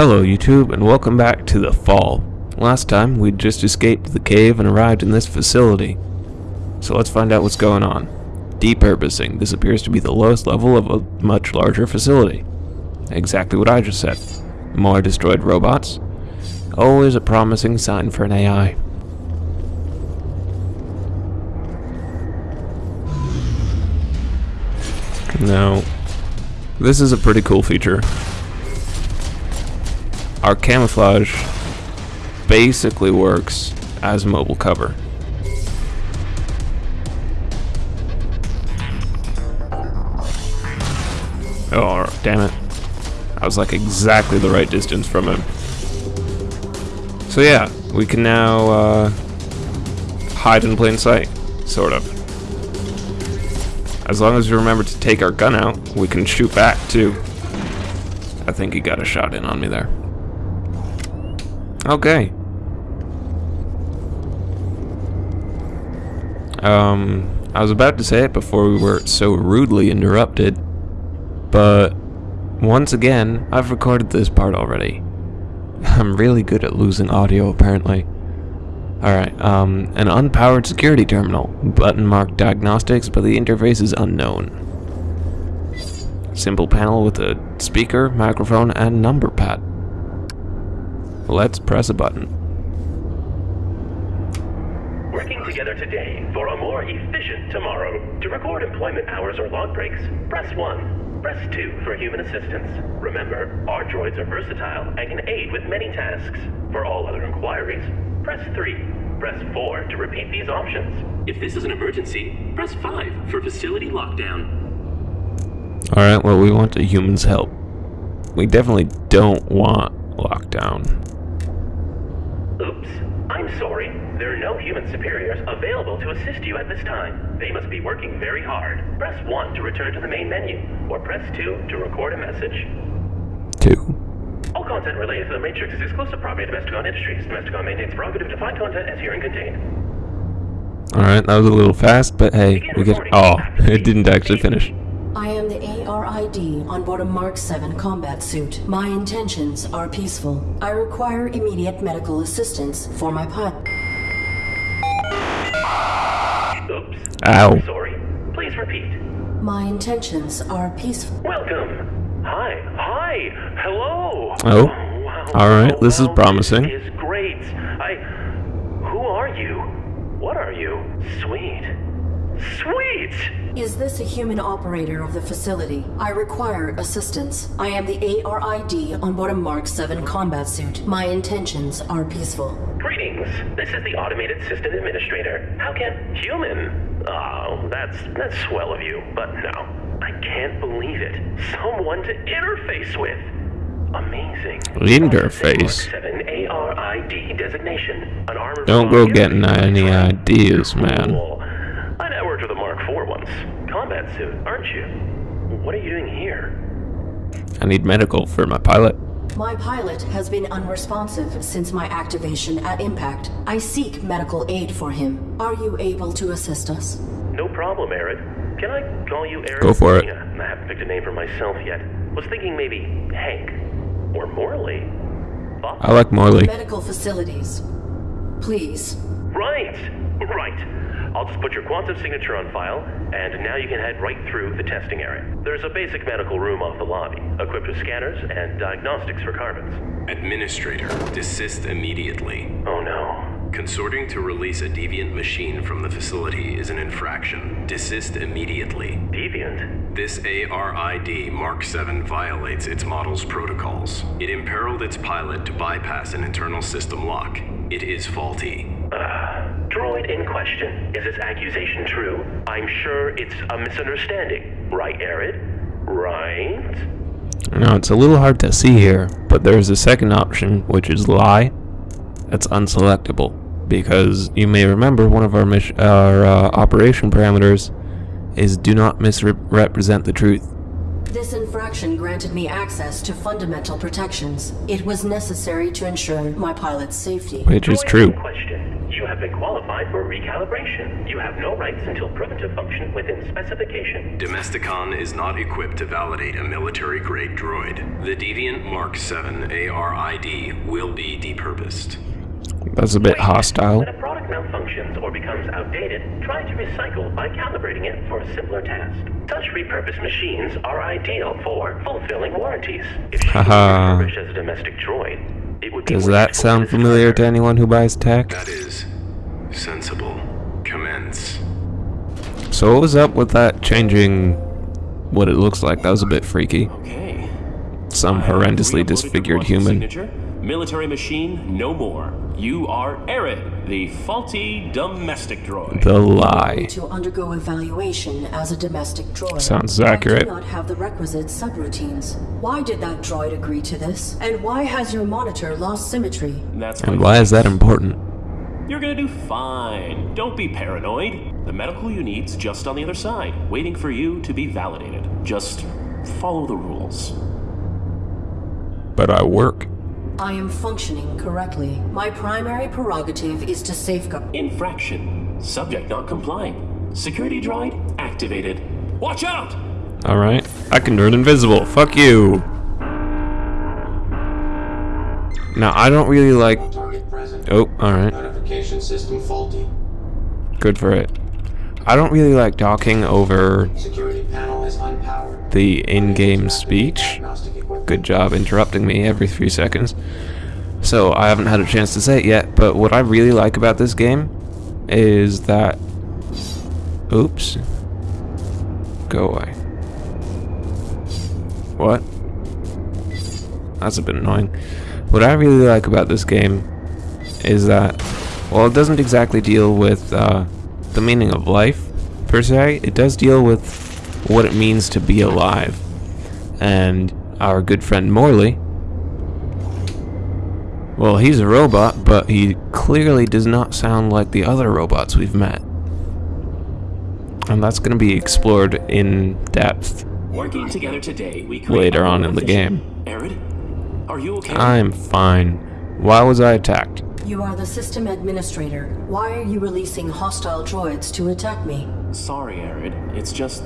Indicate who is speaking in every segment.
Speaker 1: Hello YouTube and welcome back to The Fall. Last time we'd just escaped the cave and arrived in this facility. So let's find out what's going on. Depurposing. This appears to be the lowest level of a much larger facility. Exactly what I just said. More destroyed robots. Always a promising sign for an AI. Now, this is a pretty cool feature. Our camouflage basically works as mobile cover. Oh, damn it. I was like exactly the right distance from him. So yeah, we can now uh, hide in plain sight, sort of. As long as we remember to take our gun out, we can shoot back too. I think he got a shot in on me there. Okay. Um, I was about to say it before we were so rudely interrupted, but once again, I've recorded this part already. I'm really good at losing audio, apparently. Alright, um, an unpowered security terminal. Button marked diagnostics, but the interface is unknown. Simple panel with a speaker, microphone, and number pad. Let's press a button.
Speaker 2: Working together today for a more efficient tomorrow. To record employment hours or log breaks, press 1. Press 2 for human assistance. Remember, our droids are versatile and can aid with many tasks. For all other inquiries, press 3. Press 4 to repeat these options. If this is an emergency, press 5 for facility lockdown.
Speaker 1: Alright, well, we want a human's help. We definitely don't want lockdown.
Speaker 2: Oops. I'm sorry. There are no human superiors available to assist you at this time. They must be working very hard. Press 1 to return to the main menu, or press 2 to record a message.
Speaker 1: Two.
Speaker 2: All content related to the Matrix is exclusive property of Domesticon Industries. Domesticon maintains prerogative to find content as herein contained.
Speaker 1: Alright, that was a little fast, but hey, we get- Oh, it didn't actually finish.
Speaker 3: I am the ARID on board a Mark 7 combat suit. My intentions are peaceful. I require immediate medical assistance for my pilot.
Speaker 2: Oops.
Speaker 1: Ow.
Speaker 2: Sorry. Please repeat.
Speaker 3: My intentions are peaceful.
Speaker 2: Welcome. Hi. Hi. Hello.
Speaker 1: Oh.
Speaker 2: wow.
Speaker 1: All right, this is promising.
Speaker 2: This is great. I. Who are you? What are you? Sweet. Sweet.
Speaker 3: Is this a human operator of the facility? I require assistance. I am the ARID on board a Mark 7 combat suit. My intentions are peaceful.
Speaker 2: Greetings. This is the automated system administrator. How can human? Oh, that's that's swell of you, but no. I can't believe it. Someone to interface with. Amazing.
Speaker 1: Interface.
Speaker 2: Mark 7 ARID designation. An armored
Speaker 1: Don't go getting any ideas, man.
Speaker 2: Cool. I networked with a Mark Combat suit, aren't you? What are you doing here?
Speaker 1: I need medical for my pilot.
Speaker 3: My pilot has been unresponsive since my activation at impact. I seek medical aid for him. Are you able to assist us?
Speaker 2: No problem, Arid. Can I call you Arid?
Speaker 1: Go for it.
Speaker 2: I haven't picked a name for myself yet. Was thinking maybe Hank or Morley. Thought-
Speaker 1: I like Morley.
Speaker 3: Medical facilities. Please.
Speaker 2: Right, right. I'll just put your quantum signature on file, and now you can head right through the testing area. There's a basic medical room off the lobby, equipped with scanners and diagnostics for carbons.
Speaker 4: Administrator, desist immediately.
Speaker 2: Oh no.
Speaker 4: Consorting to release a deviant machine from the facility is an infraction. Desist immediately.
Speaker 2: Deviant?
Speaker 4: This ARID Mark 7 violates its model's protocols. It imperiled its pilot to bypass an internal system lock. It is faulty.
Speaker 2: Uh, droid in question. Is this accusation true? I'm sure it's a misunderstanding. Right, Arid? Right?
Speaker 1: Now, it's a little hard to see here, but there's a second option, which is lie. That's unselectable, because you may remember one of our, mis- our uh, operation parameters is do not misrepresent the truth.
Speaker 3: This infraction granted me access to fundamental protections. It was necessary to ensure my pilot's safety.
Speaker 1: Which is true.
Speaker 2: Question. You
Speaker 4: have been qualified for recalibration. You have no rights until proven to function within specification.
Speaker 5: Domesticon is not equipped to validate a military grade droid. The Deviant Mark 7 ARID will be depurposed.
Speaker 1: That's a bit hostile.
Speaker 4: When a product malfunctions or becomes outdated, try to recycle by calibrating it for a simpler task. Such repurposed machines are ideal for fulfilling warranties. If she was
Speaker 1: Haha.
Speaker 4: refurbished as a domestic droid, it would be
Speaker 1: Does that sound familiar to anyone who buys tech?
Speaker 5: That is sensible. Commence.
Speaker 1: So what was up with that changing what it looks like? That was a bit freaky.
Speaker 2: Okay.
Speaker 1: Some horrendously disfigured
Speaker 2: quantum
Speaker 1: human.
Speaker 2: Signature. Military machine, no more. You are Arid, the faulty domestic droid.
Speaker 1: The lie.
Speaker 3: To undergo evaluation as a domestic droid.
Speaker 1: Sounds accurate.
Speaker 3: I
Speaker 1: accurate.
Speaker 3: do not have the requisite subroutines. Why did that droid agree to this? And why has your monitor lost symmetry?
Speaker 2: That's
Speaker 1: And why is that important?
Speaker 2: You're gonna do fine. Don't be paranoid. The medical you need's just on the other side, waiting for you to be validated. Just follow the rules.
Speaker 1: But I work.
Speaker 3: I am functioning correctly. My primary prerogative is to safeguard.
Speaker 2: Infraction. Subject not complying. Security droid activated. Watch out!
Speaker 1: Alright. I can turn invisible. Fuck you. Now, I don't really like... Oh, alright.
Speaker 6: System faulty.
Speaker 1: Good for it. I don't really like talking over
Speaker 6: Security panel is unpowered.
Speaker 1: the in-game speech. Good job interrupting me every three seconds. So I haven't had a chance to say it yet, but what I really like about this game is that. Oops. Go away. What? That's a bit annoying. What I really like about this game is that, while it doesn't exactly deal with uh, the meaning of life, per se, it does deal with what it means to be alive and our good friend Morley. Well, he's a robot, but he clearly does not sound like the other robots we've met. And that's going to be explored in depth.
Speaker 2: Working together today, we
Speaker 1: Later on in the game.
Speaker 2: Arid, are you okay?
Speaker 1: I'm fine. Why was I attacked?
Speaker 3: You are the system administrator. Why are you releasing hostile droids to attack me?
Speaker 2: Sorry, Arid. It's just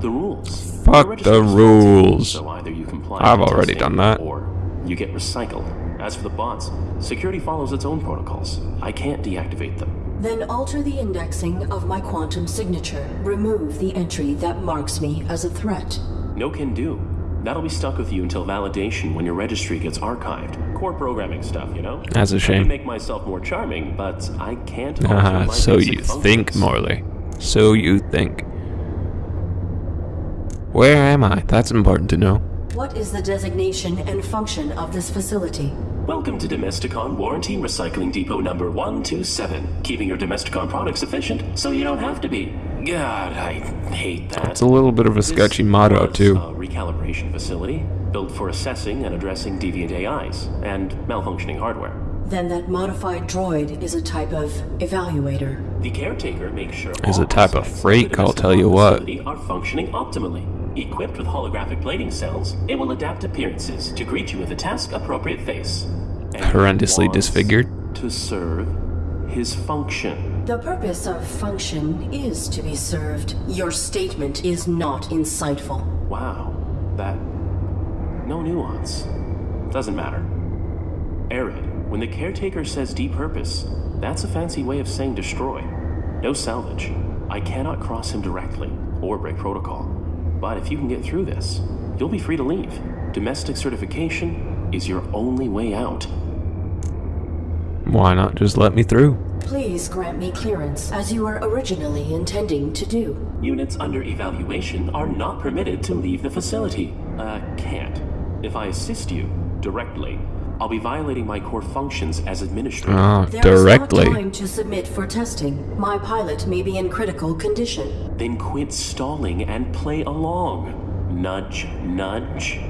Speaker 2: the rules.
Speaker 1: Fuck the rules.
Speaker 2: So either you comply
Speaker 1: I've already done that.
Speaker 2: or you get recycled. As for the bots, security follows its own protocols. I can't deactivate them.
Speaker 3: Then alter the indexing of my quantum signature. Remove the entry that marks me as a threat.
Speaker 2: No can do. That'll be stuck with you until validation when your registry gets archived. Core programming stuff, you know?
Speaker 1: That's a
Speaker 2: I
Speaker 1: shame.
Speaker 2: can make myself more charming, but I can't alter
Speaker 1: Ah,
Speaker 2: my
Speaker 1: so
Speaker 2: basic
Speaker 1: you think,
Speaker 2: functions.
Speaker 1: Morley. So you think. Where am I? That's important to know.
Speaker 3: What is the designation and function of this facility?
Speaker 2: Welcome to Domesticon Warranty Recycling Depot number 127. Keeping your Domesticon products efficient so you don't have to be. God, I hate that.
Speaker 1: It's a little bit of a sketchy
Speaker 2: This
Speaker 1: motto,
Speaker 2: was
Speaker 1: too.
Speaker 2: A recalibration facility built for assessing and addressing deviant AIs and malfunctioning hardware.
Speaker 3: Then that modified droid is a type of evaluator.
Speaker 2: The caretaker makes sure
Speaker 1: Is
Speaker 2: all
Speaker 1: a type of
Speaker 2: aspects
Speaker 1: freak, I'll tell you what.
Speaker 2: Are functioning optimally. Equipped with holographic plating cells, it will adapt appearances to greet you with a task-appropriate face. And
Speaker 1: Horrendously disfigured.
Speaker 2: To serve his function.
Speaker 3: The purpose of function is to be served. Your statement is not insightful.
Speaker 2: Wow, that. No nuance. Doesn't matter. Arid, when the caretaker says depurpose, that's a fancy way of saying destroy. No salvage. I cannot cross him directly or break protocol. But if you can get through this, you'll be free to leave. Domestic certification is your only way out.
Speaker 1: Why not just let me through?
Speaker 3: Please grant me clearance, as you were originally intending to do.
Speaker 2: Units under evaluation are not permitted to leave the facility. Uh, can't. If I assist you directly, I'll be violating my core functions as administrator.
Speaker 1: Ah,
Speaker 3: There is
Speaker 1: directly.
Speaker 3: not time to submit for testing. My pilot may be in critical condition.
Speaker 2: Then quit stalling and play along. Nudge, nudge.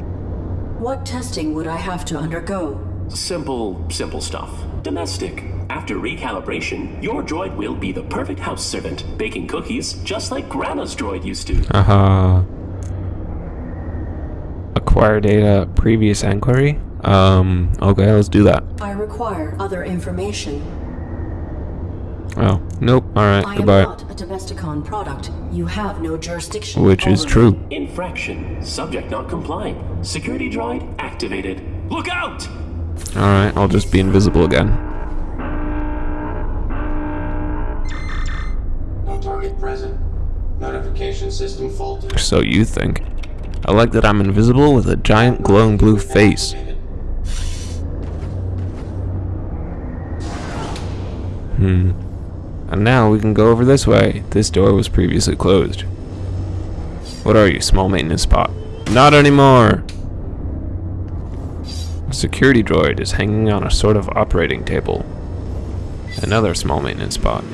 Speaker 3: What testing would I have to undergo?
Speaker 2: Simple, simple stuff. Domestic. After recalibration, your droid will be the perfect house servant, baking cookies just like Grandma's droid used to.
Speaker 1: Uh-huh. Acquire data, previous inquiry? Um, okay, let's do that.
Speaker 3: I require other information.
Speaker 1: Oh, nope. Alright,
Speaker 3: I am
Speaker 1: goodbye.
Speaker 3: not a Domesticon product. You have no jurisdiction.
Speaker 1: Which is true.
Speaker 2: Infraction. Subject not complying. Security droid activated. Look out!
Speaker 1: Alright, I'll just be invisible again.
Speaker 6: Present. Notification system.
Speaker 1: So you think. I like that I'm invisible with a giant glowing blue face. Hmm. And now we can go over this way. This door was previously closed. What are you, small maintenance spot? Not anymore! A security droid is hanging on a sort of operating table. Another small maintenance spot.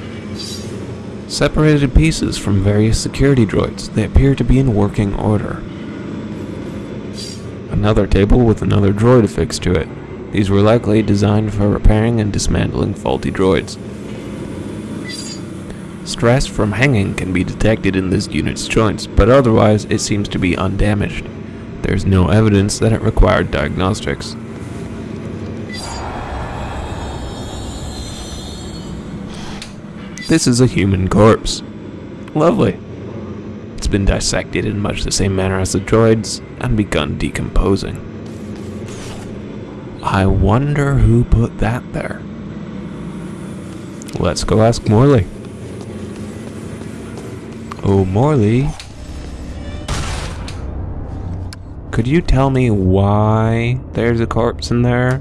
Speaker 1: Separated pieces from various security droids. They appear to be in working order. Another table with another droid affixed to it. These were likely designed for repairing and dismantling faulty droids. Stress from hanging can be detected in this unit's joints, but otherwise it seems to be undamaged. There's no evidence that it required diagnostics. This is a human corpse. Lovely. It's been dissected in much the same manner as the droids and begun decomposing. I wonder who put that there. Let's go ask Morley. Oh, Morley. Could you tell me why there's a corpse in there?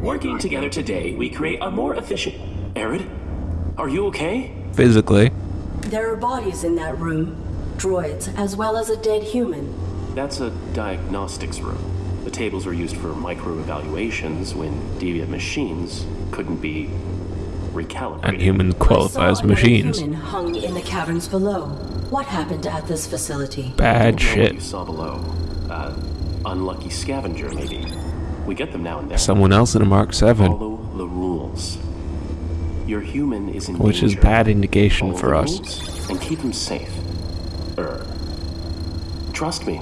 Speaker 2: Working together today, we create a more efficient. Arid, are you okay?
Speaker 1: Physically.
Speaker 3: There are bodies in that room. Droids, as well as a dead human.
Speaker 2: That's a diagnostics room. The tables were used for micro evaluations when deviant machines couldn't be recalibrated.
Speaker 1: And humans
Speaker 3: I
Speaker 1: qualify as machines.
Speaker 3: human hung in the caverns below. What happened at this facility?
Speaker 1: Bad
Speaker 2: Don't know what you
Speaker 1: shit.
Speaker 2: saw below. Uh, unlucky scavenger, maybe. We get them now and then.
Speaker 1: Someone else in a Mark 7,
Speaker 2: Follow the rules. Your human is in
Speaker 1: which is bad indication
Speaker 2: Follow
Speaker 1: for us.
Speaker 2: rules And keep him safe. Er. Trust me.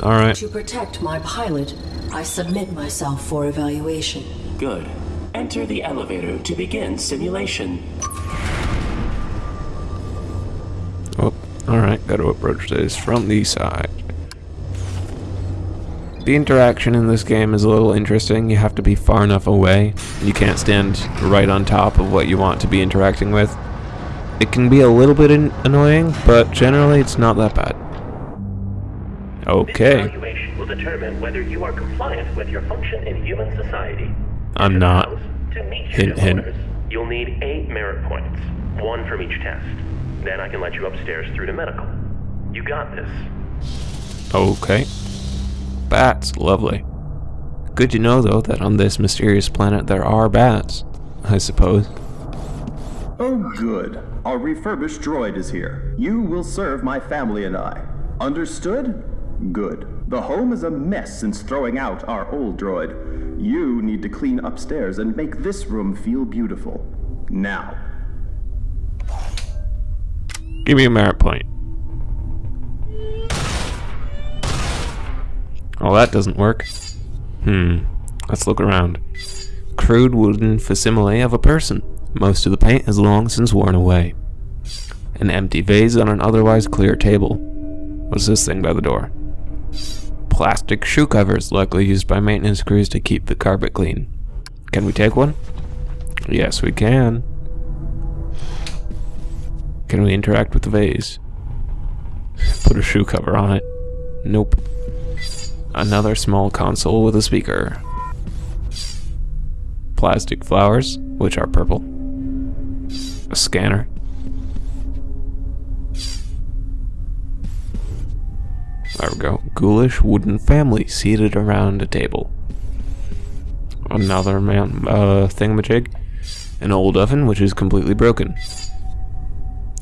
Speaker 1: Alright.
Speaker 3: To protect my pilot, I submit myself for evaluation.
Speaker 2: Good. Enter the elevator to begin simulation.
Speaker 1: Oh, alright, gotta approach this from the side. The interaction in this game is a little interesting. You have to be far enough away. You can't stand right on top of what you want to be interacting with. It can be a little bit in- annoying, but generally it's not that bad.
Speaker 4: This
Speaker 1: Okay,
Speaker 4: evaluation will determine whether you are compliant with your function in human society.
Speaker 1: I'm not.
Speaker 4: To meet
Speaker 1: Hint, hint.
Speaker 4: owners, you'll need eight merit points, one from each test. Then I can let you upstairs through to medical. You got this.
Speaker 1: okay. Bats, lovely. Good to know though that on this mysterious planet there are bats, I suppose.
Speaker 7: Oh, good. Our refurbished droid is here. You will serve my family and I. Understood? Good. The home is a mess since throwing out our old droid. You need to clean upstairs and make this room feel beautiful. Now.
Speaker 1: Give me a merit point. Oh, that doesn't work. Hmm. Let's look around. Crude wooden facsimile of a person. Most of the paint has long since worn away. An empty vase on an otherwise clear table. What's this thing by the door? Plastic shoe covers, likely used by maintenance crews to keep the carpet clean. Can we take one? Yes, we can. Can we interact with the vase? Put a shoe cover on it. Nope. Another small console with a speaker. Plastic flowers, which are purple. A scanner. There we go. Ghoulish wooden family seated around a table. Another man, uh, thingamajig. An old oven, which is completely broken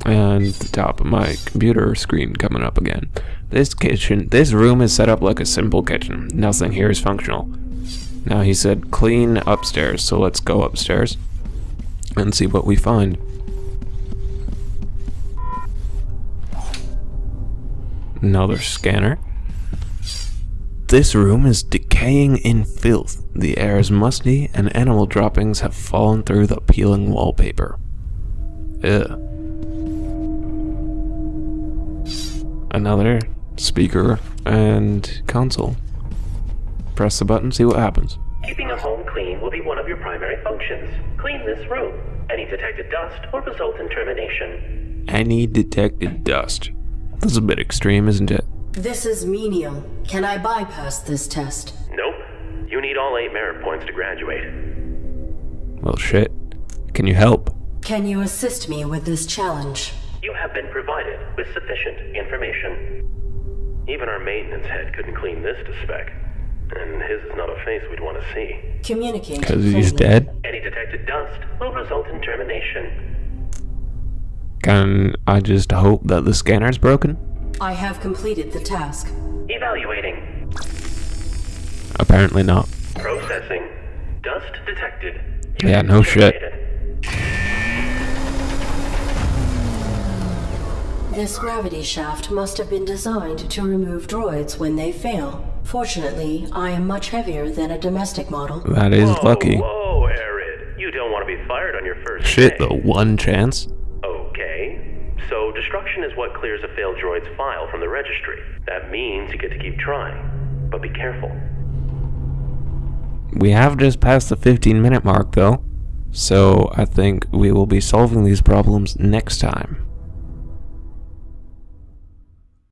Speaker 1: and the top of my computer screen coming up again. This kitchen, this room is set up like a simple kitchen. Nothing here is functional. Now he said clean upstairs, so let's go upstairs and see what we find. Another scanner. This room is decaying in filth. The air is musty, and animal droppings have fallen through the peeling wallpaper. Ugh. Another speaker and console. Press the button, see what happens.
Speaker 2: Keeping a home clean will be one of your primary functions. Clean this room. Any detected dust will result in termination.
Speaker 1: Any detected dust. That's a bit extreme, isn't it?
Speaker 3: This is menial. Can I bypass this test?
Speaker 2: Nope. You need all eight merit points to graduate.
Speaker 1: Well, shit. Can you help?
Speaker 3: Can you assist me with this challenge?
Speaker 2: You have been provided with sufficient information. Even our maintenance head couldn't clean this to spec. And his is not a face we'd want to see.
Speaker 3: Communicate.
Speaker 1: Because he's dead?
Speaker 2: Any detected dust will result in termination.
Speaker 1: Can I just hope that the scanner's broken?
Speaker 3: I have completed the task.
Speaker 2: Evaluating.
Speaker 1: Apparently not.
Speaker 2: Processing. Dust detected.
Speaker 1: Yeah, no shit.
Speaker 3: This gravity shaft must have been designed to remove droids when they fail. Fortunately, I am much heavier than a domestic model.
Speaker 1: That is
Speaker 2: Whoa,
Speaker 1: lucky.
Speaker 2: Whoa, Arid. You don't want to be fired on your first
Speaker 1: Shit,
Speaker 2: day.
Speaker 1: the one chance.
Speaker 2: Okay. So destruction is what clears a failed droid's file from the registry. That means you get to keep trying. But be careful.
Speaker 1: We have just passed the 15 minute mark though, so I think we will be solving these problems next time.